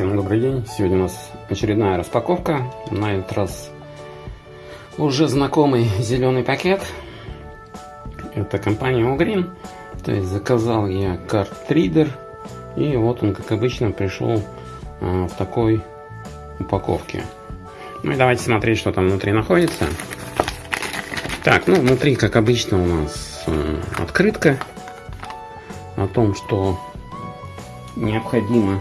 Всем добрый день. Сегодня у нас очередная распаковка. На этот раз уже знакомый зеленый пакет. Это компания Ugreen. То есть заказал я картридер. И вот он, как обычно, пришел а, в такой упаковке. Ну и давайте смотреть, что там внутри находится. Так, ну внутри, как обычно, у нас э, открытка о том, что необходимо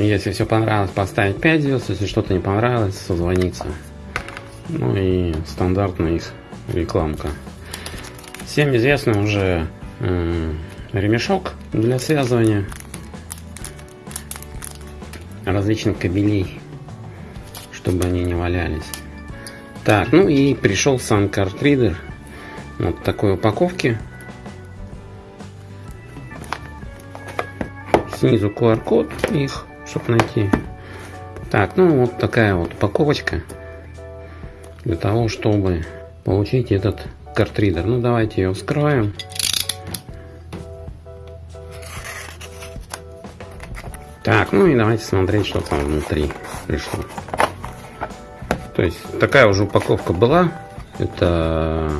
Если все понравилось, поставить 5 звезд. Если что-то не понравилось, созвониться. Ну и стандартная их рекламка. Всем известно уже э, ремешок для связывания различных кабелей, чтобы они не валялись. Так, ну и пришел сам картридер. Вот такой упаковки. Снизу QR-код их чтобы найти. Так, ну вот такая вот упаковочка для того, чтобы получить этот картридер. Ну давайте ее вскроем. Так, ну и давайте смотреть, что там внутри пришло. То есть такая уже упаковка была. Это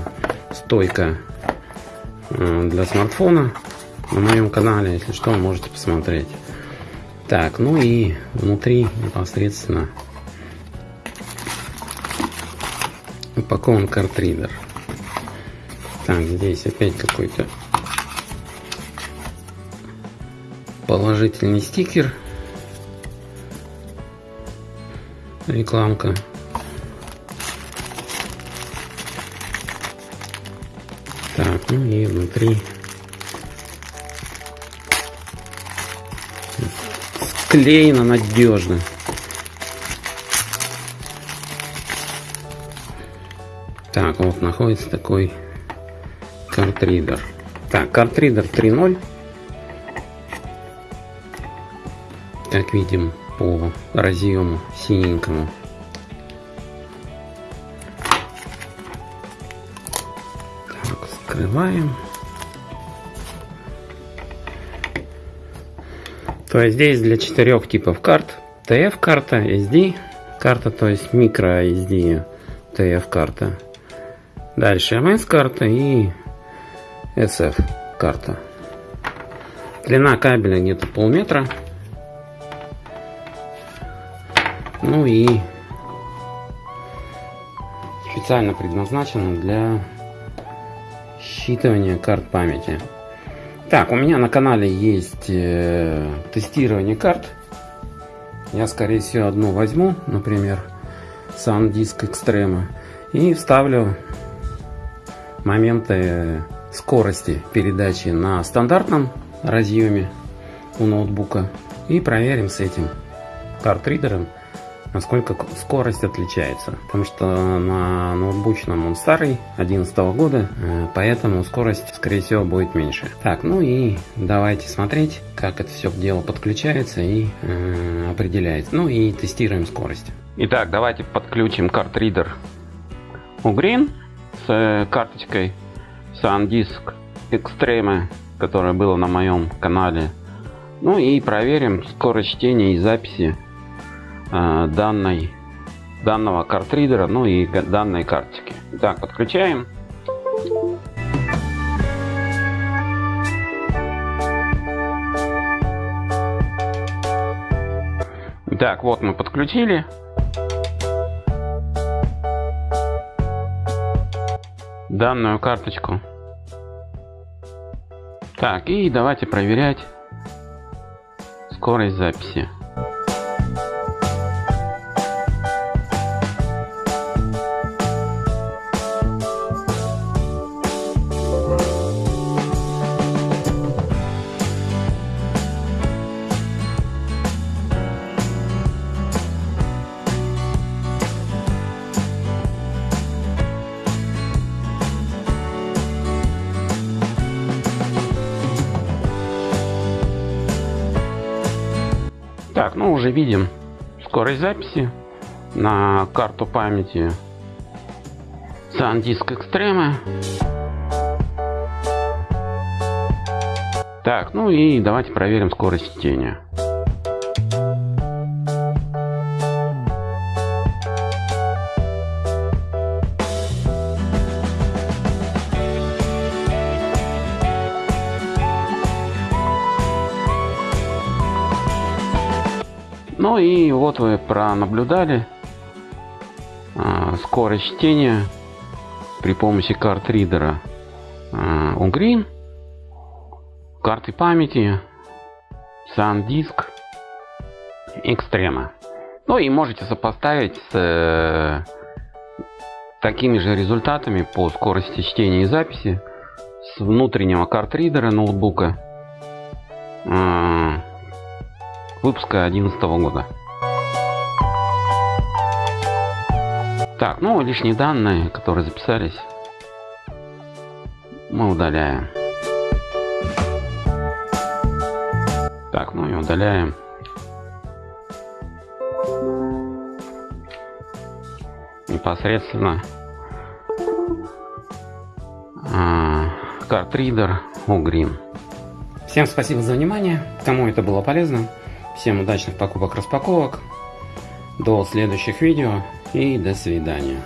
стойка э, для смартфона на моем канале. Если что, можете посмотреть. Так, ну и внутри непосредственно упакован картридер. Так, здесь опять какой-то положительный стикер. Рекламка. Так, ну и внутри склеено надежно. Так, вот находится такой картридер. Так, картридер 3.0. Как видим по разъему синенькому. Так, скрываем. То есть здесь для четырех типов карт. TF карта, SD карта, то есть микро SD TF карта. Дальше MS карта и SF карта. Длина кабеля где-то полметра. Ну и специально предназначена для считывания карт памяти. Так, у меня на канале есть э, тестирование карт. Я, скорее всего, одну возьму, например, SanDisk Extreme, и вставлю моменты скорости передачи на стандартном разъеме у ноутбука и проверим с этим картридером насколько скорость отличается. Потому что на ноутбучном он старый, 11 года, э, поэтому скорость, скорее всего, будет меньше. Так, ну и давайте смотреть, как это все дело подключается и э, определяется. Ну и тестируем скорость. Итак, давайте подключим картридер Ugreen с э, карточкой SanDisk Extreme, которая была на моем канале. Ну и проверим скорость чтения и записи данной, данного картридера, ну и данной карточки. Так, подключаем. Так, вот мы подключили. данную карточку. Так, и давайте проверять скорость записи. Уже видим скорость записи на карту памяти SanDisk Extreme. Так, ну и давайте проверим скорость чтения. Ну и вот вы пронаблюдали а, скорость чтения при помощи карт ридера а, Ugreen, карты памяти, SanDisk, Extrema. Ну и можете сопоставить с э, такими же результатами по скорости чтения и записи с внутреннего карт-ридера ноутбука. Э, выпуска 2011 года. Так, ну лишние данные, которые записались, мы удаляем. Так, ну и удаляем. Непосредственно а, картридер Угрин. Всем спасибо за внимание. Кому это было полезно. Всем удачных покупок-распаковок. До следующих видео и до свидания.